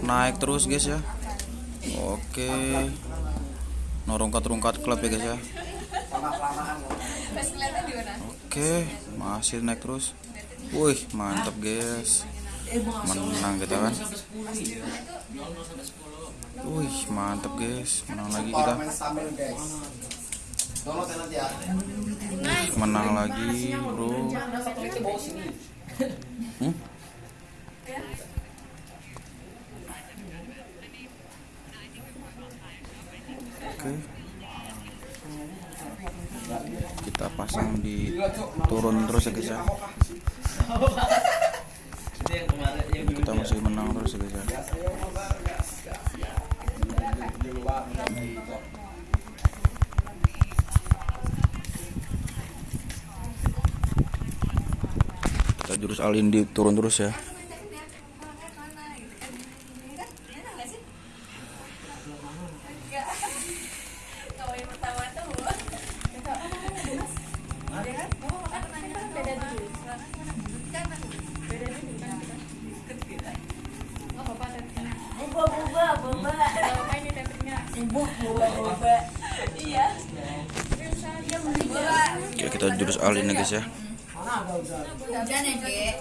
naik terus guys ya. Oke. Norongkat-rungkat klub ya guys ya. Oke masih naik terus. Wih mantap guys. Menang kita kan. Wih mantap guys. Menang lagi kita. Menang lagi bro. Hmm? Kita pasang di turun terus ya guys ya. Kita masih menang terus ya guys ya. Kita jurus alin di turun terus ya. Oke, kita jurus alin ya guys ya. Hujan ya, Ge.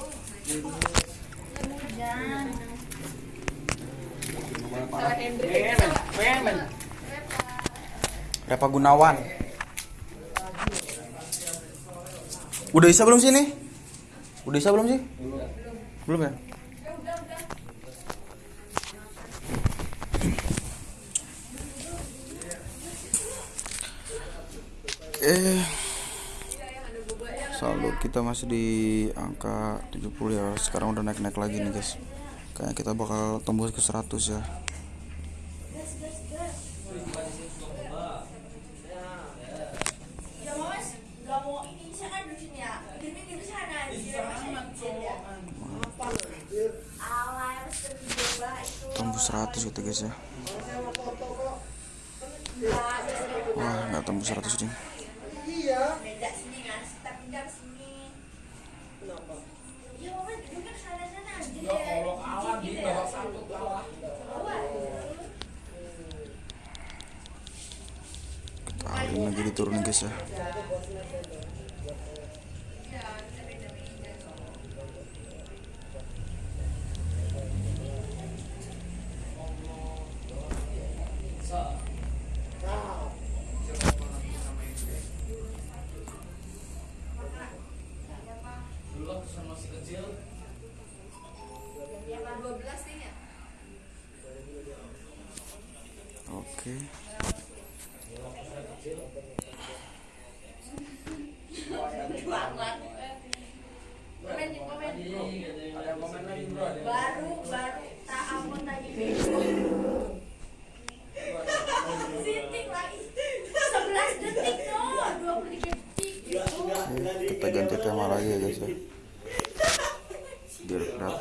Repa Gunawan. Udah bisa belum sih nih? Udah bisa belum sih? Belum ya? Eh saldo kita masih di angka 70 ya. Sekarang udah naik-naik lagi nih guys. Kayaknya kita bakal tembus ke 100 ya 100 gitu guys ya. Wah nggak tembus 100 nih Alin lagi diturunin guys ya oke Baru baru tak ampun tadi. Sitting lagi. 11 detik no, 23 detik. kita ganti tema lagi ya guys ya biar kelihatan